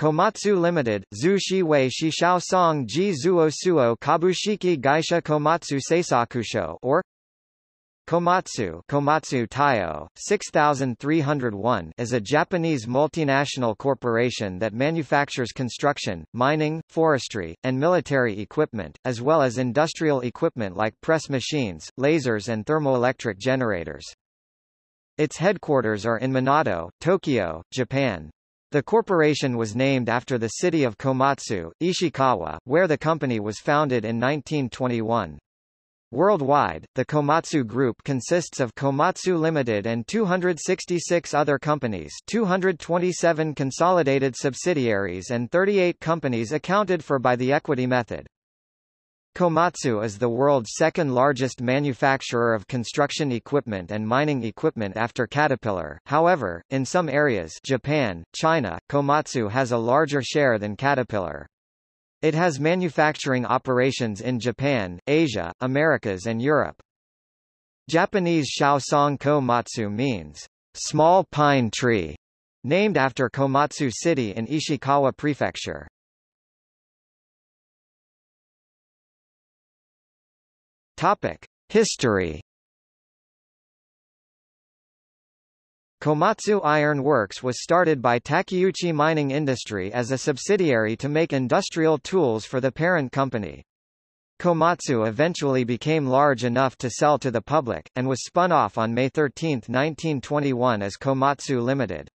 Komatsu Limited, Zhu Shiwei Shishao Song Ji Zuo Suo Kabushiki Gaisha Komatsu Seisakusho or Komatsu, Komatsu Taiyo, 6301 is a Japanese multinational corporation that manufactures construction, mining, forestry, and military equipment, as well as industrial equipment like press machines, lasers and thermoelectric generators. Its headquarters are in Minato, Tokyo, Japan. The corporation was named after the city of Komatsu, Ishikawa, where the company was founded in 1921. Worldwide, the Komatsu Group consists of Komatsu Limited and 266 other companies 227 consolidated subsidiaries and 38 companies accounted for by the equity method. Komatsu is the world's second largest manufacturer of construction equipment and mining equipment after Caterpillar. However, in some areas Japan, China, Komatsu has a larger share than Caterpillar. It has manufacturing operations in Japan, Asia, Americas and Europe. Japanese Shaosong Komatsu means small pine tree, named after Komatsu City in Ishikawa Prefecture. Topic: History. Komatsu Iron Works was started by Takeuchi Mining Industry as a subsidiary to make industrial tools for the parent company. Komatsu eventually became large enough to sell to the public, and was spun off on May 13, 1921 as Komatsu Limited.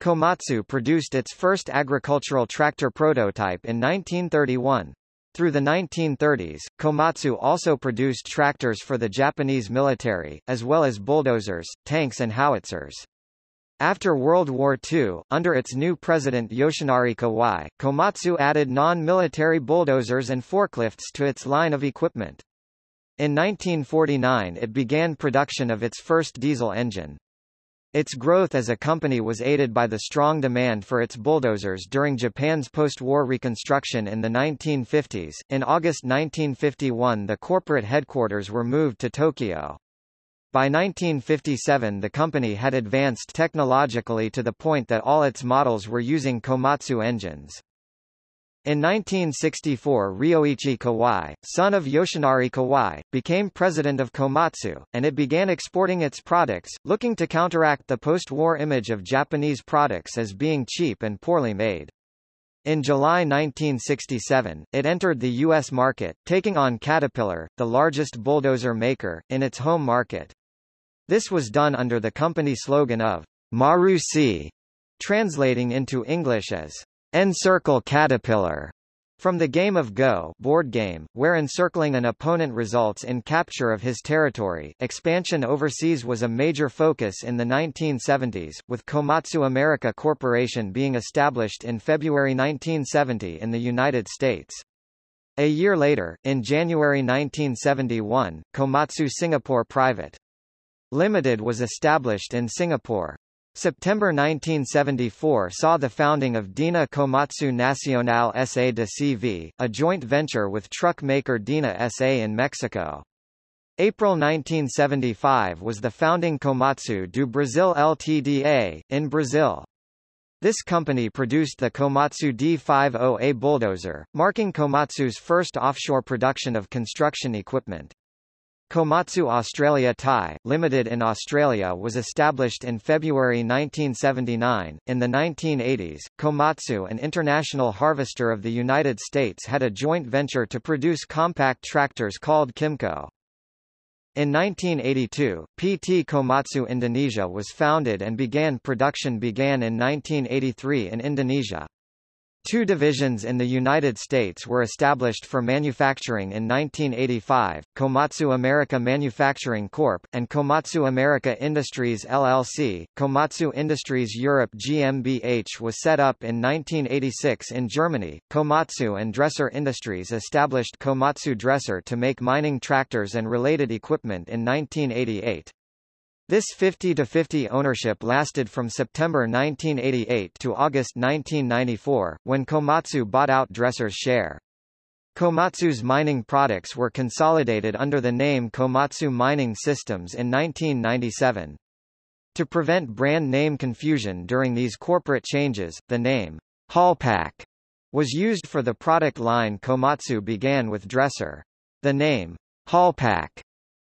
Komatsu produced its first agricultural tractor prototype in 1931. Through the 1930s, Komatsu also produced tractors for the Japanese military, as well as bulldozers, tanks and howitzers. After World War II, under its new president Yoshinari Kawai, Komatsu added non-military bulldozers and forklifts to its line of equipment. In 1949 it began production of its first diesel engine. Its growth as a company was aided by the strong demand for its bulldozers during Japan's post-war reconstruction in the 1950s. In August 1951 the corporate headquarters were moved to Tokyo. By 1957 the company had advanced technologically to the point that all its models were using Komatsu engines. In 1964 Ryoichi Kawai, son of Yoshinari Kawai, became president of Komatsu, and it began exporting its products, looking to counteract the post-war image of Japanese products as being cheap and poorly made. In July 1967, it entered the U.S. market, taking on Caterpillar, the largest bulldozer maker, in its home market. This was done under the company slogan of Maru Marusi, translating into English as Encircle Caterpillar from the game of Go board game, where encircling an opponent results in capture of his territory, expansion overseas was a major focus in the 1970s, with Komatsu America Corporation being established in February 1970 in the United States. A year later, in January 1971, Komatsu Singapore Private Limited was established in Singapore. September 1974 saw the founding of Dina Komatsu Nacional S.A. de CV, a joint venture with truck maker Dina S.A. in Mexico. April 1975 was the founding Komatsu do Brasil Ltda, in Brazil. This company produced the Komatsu D50A bulldozer, marking Komatsu's first offshore production of construction equipment. Komatsu Australia Thai, Limited in Australia was established in February 1979. In the 1980s, Komatsu an international harvester of the United States had a joint venture to produce compact tractors called Kimco. In 1982, PT Komatsu Indonesia was founded and began production began in 1983 in Indonesia. Two divisions in the United States were established for manufacturing in 1985, Komatsu America Manufacturing Corp., and Komatsu America Industries LLC. Komatsu Industries Europe GmbH was set up in 1986 in Germany. Komatsu and Dresser Industries established Komatsu Dresser to make mining tractors and related equipment in 1988. This 50-50 ownership lasted from September 1988 to August 1994, when Komatsu bought out Dresser's share. Komatsu's mining products were consolidated under the name Komatsu Mining Systems in 1997. To prevent brand name confusion during these corporate changes, the name Haulpak was used for the product line Komatsu began with Dresser. The name Haulpak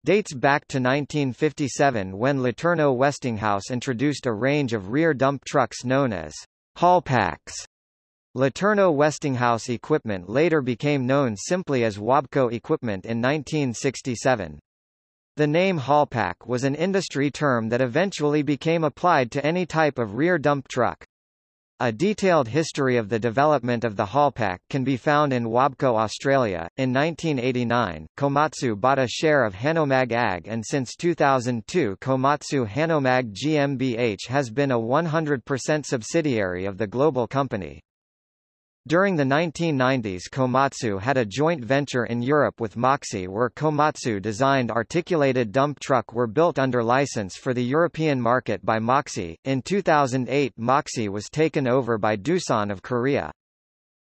dates back to 1957 when LeTourneau Westinghouse introduced a range of rear dump trucks known as Haulpaks. LeTourneau Westinghouse equipment later became known simply as Wabco equipment in 1967. The name Haulpak was an industry term that eventually became applied to any type of rear dump truck. A detailed history of the development of the Haulpak can be found in Wabco Australia. In 1989, Komatsu bought a share of Hanomag AG and since 2002 Komatsu Hanomag GmbH has been a 100% subsidiary of the global company. During the 1990s Komatsu had a joint venture in Europe with Moxy where Komatsu-designed articulated dump truck were built under license for the European market by Moxy. In 2008 Moxy was taken over by Doosan of Korea.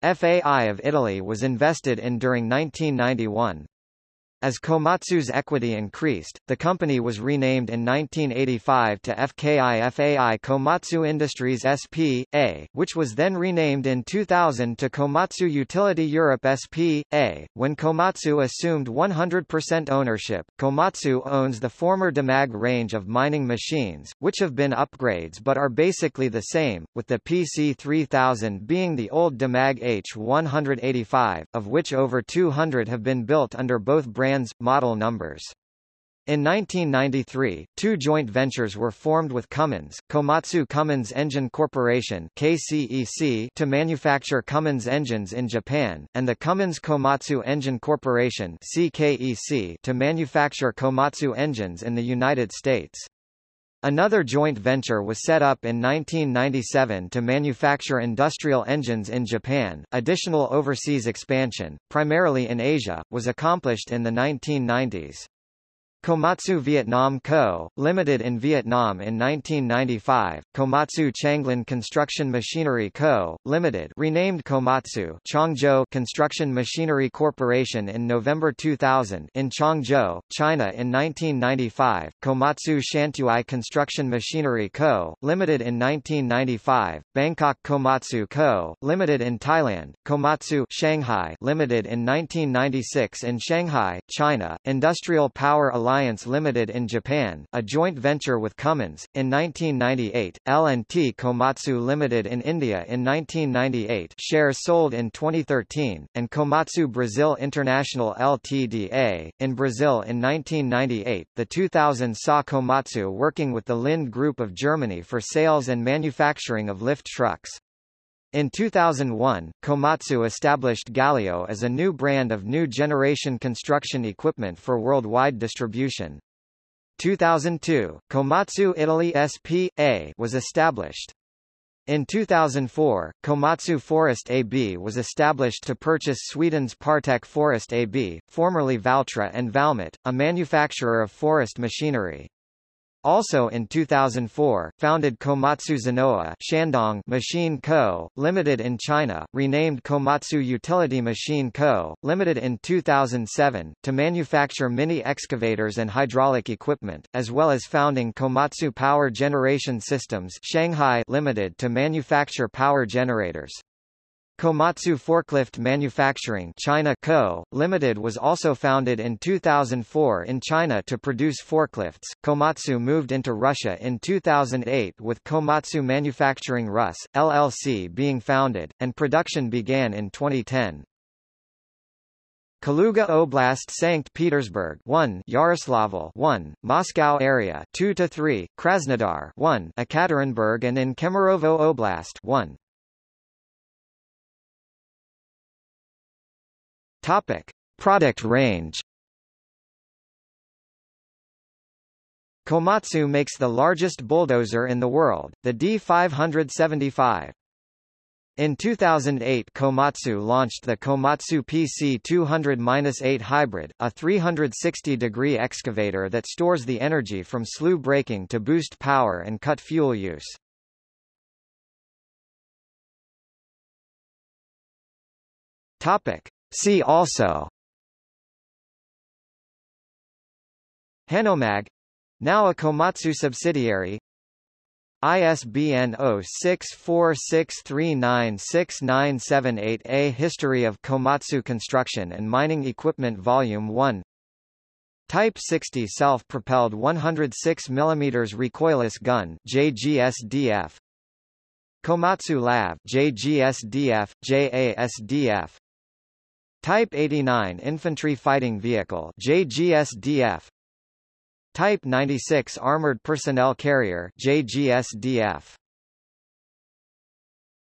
FAI of Italy was invested in during 1991. As Komatsu's equity increased, the company was renamed in 1985 to FKI FAI Komatsu Industries SP.A., which was then renamed in 2000 to Komatsu Utility Europe SP.A. When Komatsu assumed 100% ownership, Komatsu owns the former Demag range of mining machines, which have been upgrades but are basically the same, with the PC3000 being the old Demag H185, of which over 200 have been built under both brands model numbers. In 1993, two joint ventures were formed with Cummins, Komatsu Cummins Engine Corporation KCEC to manufacture Cummins engines in Japan, and the Cummins Komatsu Engine Corporation CKEC to manufacture Komatsu engines in the United States. Another joint venture was set up in 1997 to manufacture industrial engines in Japan. Additional overseas expansion, primarily in Asia, was accomplished in the 1990s. Komatsu Vietnam Co., Limited in Vietnam in 1995, Komatsu Changlin Construction Machinery Co., Limited renamed Komatsu Changzhou Construction Machinery Corporation in November 2000 in Changzhou, China in 1995, Komatsu Shantui Construction Machinery Co., Limited in 1995, Bangkok Komatsu Co., Limited in Thailand, Komatsu Shanghai Limited in 1996 in Shanghai, China, Industrial Power Alliance Alliance Limited in Japan, a joint venture with Cummins, in 1998, L&T Komatsu Limited in India in 1998 shares sold in 2013, and Komatsu Brazil International Ltda. in Brazil in 1998. The 2000 saw Komatsu working with the Linde Group of Germany for sales and manufacturing of lift trucks. In 2001, Komatsu established Galeo as a new brand of new generation construction equipment for worldwide distribution. 2002, Komatsu Italy SP.A. was established. In 2004, Komatsu Forest AB was established to purchase Sweden's Partek Forest AB, formerly Valtra and Valmet, a manufacturer of forest machinery. Also in 2004, founded Komatsu Zenoah Shandong Machine Co., Limited in China, renamed Komatsu Utility Machine Co., Limited in 2007, to manufacture mini excavators and hydraulic equipment, as well as founding Komatsu Power Generation Systems Shanghai Limited to manufacture power generators. Komatsu Forklift Manufacturing China Co., Limited was also founded in 2004 in China to produce forklifts. Komatsu moved into Russia in 2008 with Komatsu Manufacturing Rus, LLC being founded, and production began in 2010. Kaluga Oblast St. Petersburg 1 Yaroslavl 1 Moscow area 2 to 3 Krasnodar 1 Ekaterinburg and in Kemerovo Oblast 1 Topic: Product range. Komatsu makes the largest bulldozer in the world, the D575. In 2008 Komatsu launched the Komatsu PC200-8 Hybrid, a 360-degree excavator that stores the energy from slew braking to boost power and cut fuel use. Topic: See also. Hanomag now a Komatsu subsidiary. ISBN 0646396978 A History of Komatsu Construction and Mining Equipment Volume 1 Type 60 self-propelled 106 mm recoilless gun JGSDF Komatsu LAV JGSDF JASDF Type 89 Infantry Fighting Vehicle JGSDF Type 96 Armored Personnel Carrier JGSDF